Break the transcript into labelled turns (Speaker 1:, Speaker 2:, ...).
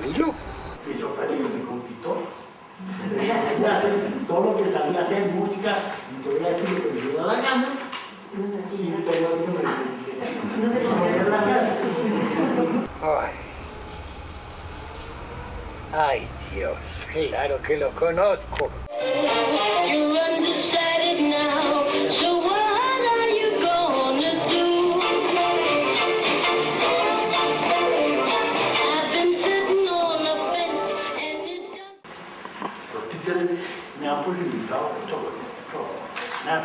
Speaker 1: Camilo.
Speaker 2: Y eso fue lo que me conquistó. Todo lo que sabía hacer música, y podía decir lo que me dio la gana. Y yo
Speaker 3: No se considera la cara.
Speaker 1: Ay. Ay, Dios, claro que lo conozco.
Speaker 4: Done.
Speaker 2: Los títeres me han posibilitado todo, todo. Me han